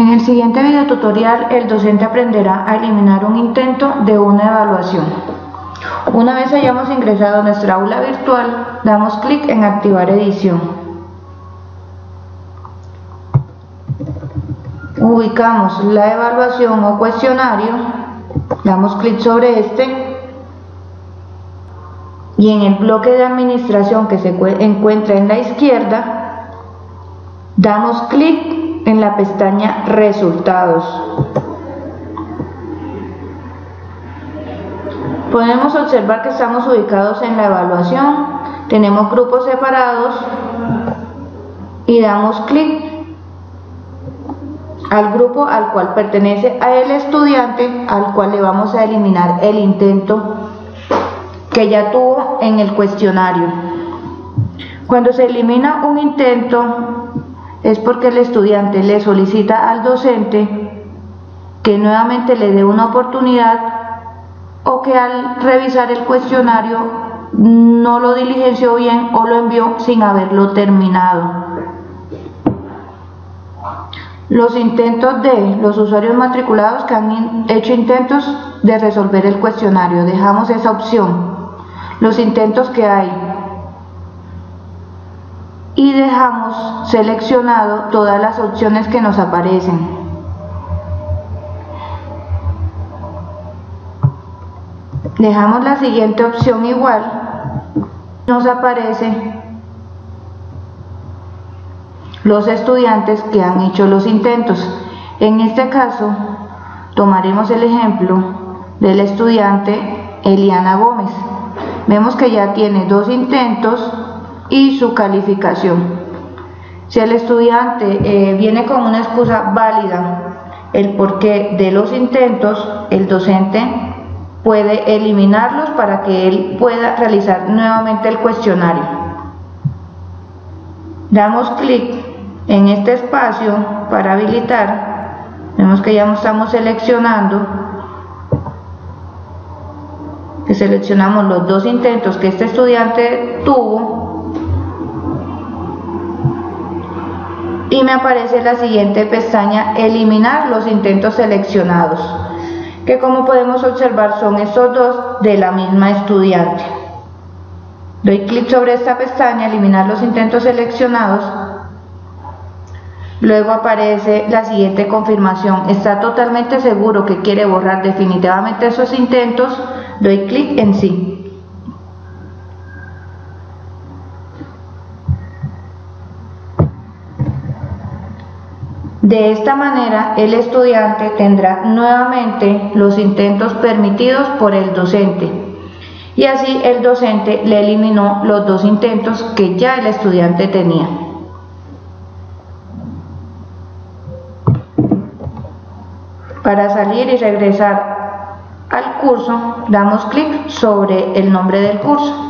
En el siguiente video tutorial, el docente aprenderá a eliminar un intento de una evaluación. Una vez hayamos ingresado a nuestra aula virtual, damos clic en Activar edición. Ubicamos la evaluación o cuestionario, damos clic sobre este y en el bloque de administración que se encuentra en la izquierda, damos clic en la pestaña Resultados. Podemos observar que estamos ubicados en la evaluación, tenemos grupos separados y damos clic al grupo al cual pertenece a el estudiante al cual le vamos a eliminar el intento que ya tuvo en el cuestionario. Cuando se elimina un intento es porque el estudiante le solicita al docente que nuevamente le dé una oportunidad o que al revisar el cuestionario no lo diligenció bien o lo envió sin haberlo terminado. Los intentos de los usuarios matriculados que han hecho intentos de resolver el cuestionario, dejamos esa opción. Los intentos que hay dejamos seleccionado todas las opciones que nos aparecen. Dejamos la siguiente opción igual, nos aparece los estudiantes que han hecho los intentos. En este caso, tomaremos el ejemplo del estudiante Eliana Gómez. Vemos que ya tiene dos intentos y su calificación. Si el estudiante eh, viene con una excusa válida, el porqué de los intentos, el docente puede eliminarlos para que él pueda realizar nuevamente el cuestionario. Damos clic en este espacio para habilitar. Vemos que ya estamos seleccionando que seleccionamos los dos intentos que este estudiante tuvo y me aparece la siguiente pestaña eliminar los intentos seleccionados que como podemos observar son estos dos de la misma estudiante. Doy clic sobre esta pestaña eliminar los intentos seleccionados. Luego aparece la siguiente confirmación. Está totalmente seguro que quiere borrar definitivamente esos intentos. Doy clic en sí De esta manera, el estudiante tendrá nuevamente los intentos permitidos por el docente y así el docente le eliminó los dos intentos que ya el estudiante tenía. Para salir y regresar al curso, damos clic sobre el nombre del curso.